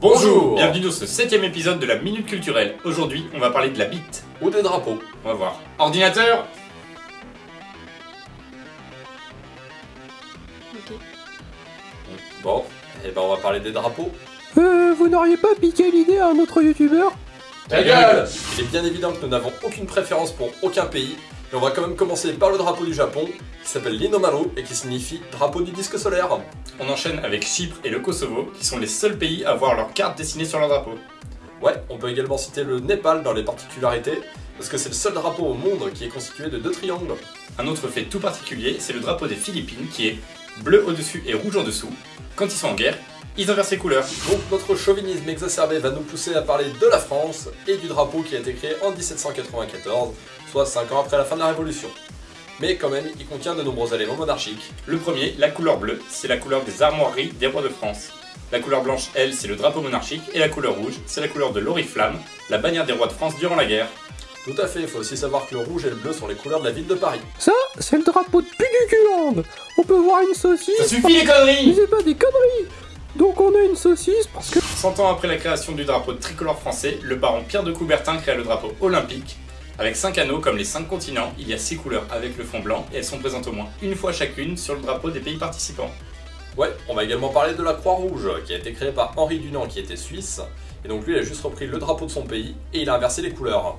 Bonjour Bienvenue dans ce septième épisode de la Minute Culturelle. Aujourd'hui, on va parler de la bite. Ou des drapeaux. On va voir. Ordinateur Ok. Bon, et ben on va parler des drapeaux. Euh, vous n'auriez pas piqué l'idée à un autre youtubeur? Ta gueule Il est bien évident que nous n'avons aucune préférence pour aucun pays, mais on va quand même commencer par le drapeau du Japon, qui s'appelle l'Inomaru et qui signifie drapeau du disque solaire. On enchaîne avec Chypre et le Kosovo, qui sont les seuls pays à avoir leur carte dessinée sur leur drapeau. Ouais, on peut également citer le Népal dans les particularités, parce que c'est le seul drapeau au monde qui est constitué de deux triangles. Un autre fait tout particulier, c'est le drapeau des Philippines, qui est bleu au-dessus et rouge en dessous. Quand ils sont en guerre, ils inversent les couleurs. Donc notre chauvinisme exacerbé va nous pousser à parler de la France et du drapeau qui a été créé en 1794, soit 5 ans après la fin de la Révolution. Mais quand même, il contient de nombreux éléments monarchiques. Le premier, la couleur bleue, c'est la couleur des armoiries des rois de France. La couleur blanche, elle, c'est le drapeau monarchique, et la couleur rouge, c'est la couleur de l'oriflamme, la bannière des rois de France durant la guerre. Tout à fait, il faut aussi savoir que le rouge et le bleu sont les couleurs de la ville de Paris. Ça, c'est le drapeau de Puduculand On peut voir une saucisse Ça suffit les Mais conneries c'est pas des conneries Donc on a une saucisse parce que... 100 ans après la création du drapeau tricolore français, le baron Pierre de Coubertin créa le drapeau olympique. Avec 5 anneaux comme les 5 continents, il y a 6 couleurs avec le fond blanc et elles sont présentes au moins une fois chacune sur le drapeau des pays participants. Ouais, on va également parler de la Croix-Rouge, qui a été créée par Henri Dunant, qui était suisse, et donc lui il a juste repris le drapeau de son pays, et il a inversé les couleurs.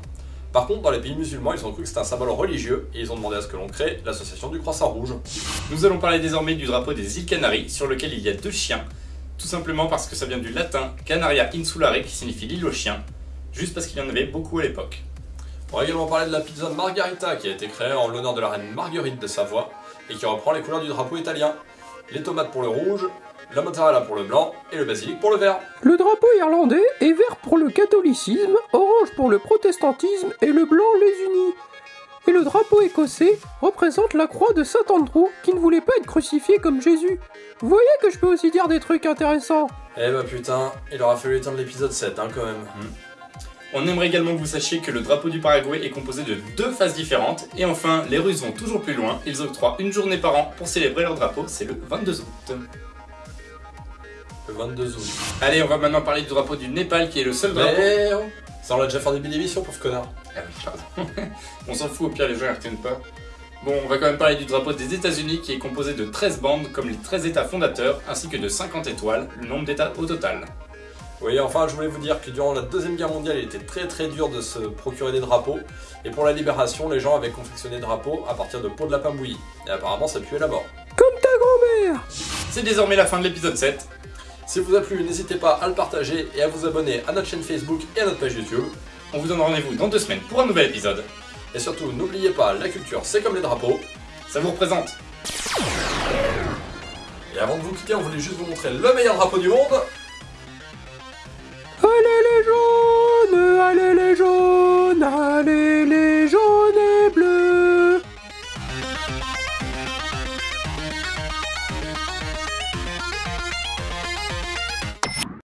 Par contre, dans les pays musulmans, ils ont cru que c'était un symbole religieux, et ils ont demandé à ce que l'on crée l'association du Croissant Rouge. Nous allons parler désormais du drapeau des îles Canaries, sur lequel il y a deux chiens, tout simplement parce que ça vient du latin Canaria insulare, qui signifie l'île aux chiens, juste parce qu'il y en avait beaucoup à l'époque. On va également parler de la pizza Margarita, qui a été créée en l'honneur de la reine Marguerite de Savoie, et qui reprend les couleurs du drapeau italien. Les tomates pour le rouge, la mozzarella pour le blanc, et le basilic pour le vert. Le drapeau irlandais est vert pour le catholicisme, orange pour le protestantisme et le blanc les unis. Et le drapeau écossais représente la croix de Saint Andrew qui ne voulait pas être crucifié comme Jésus. Vous voyez que je peux aussi dire des trucs intéressants Eh bah putain, il aura fallu éteindre l'épisode 7 hein, quand même. On aimerait également que vous sachiez que le drapeau du Paraguay est composé de deux phases différentes. Et enfin, les Russes vont toujours plus loin, ils octroient une journée par an pour célébrer leur drapeau, c'est le 22 août. Le 22 août. Allez, on va maintenant parler du drapeau du Népal qui est le seul drapeau. Mais ça on l'a déjà fait en début d'émission, pauvre connard. Ah oui, pardon. on s'en fout, au pire les gens ne retiennent pas. Bon, on va quand même parler du drapeau des États-Unis qui est composé de 13 bandes comme les 13 États fondateurs ainsi que de 50 étoiles, le nombre d'États au total. Oui, enfin, je voulais vous dire que durant la Deuxième Guerre mondiale, il était très très dur de se procurer des drapeaux. Et pour la libération, les gens avaient confectionné des drapeaux à partir de peaux de lapin bouilli. Et apparemment, ça puait la mort. Comme ta grand-mère C'est désormais la fin de l'épisode 7. Si vous a plu, n'hésitez pas à le partager et à vous abonner à notre chaîne Facebook et à notre page YouTube. On vous donne rendez-vous dans deux semaines pour un nouvel épisode. Et surtout, n'oubliez pas, la culture, c'est comme les drapeaux. Ça vous représente Et avant de vous quitter, on voulait juste vous montrer le meilleur drapeau du monde. Allez les jaunes, allez les jaunes, allez les jaunes et bleus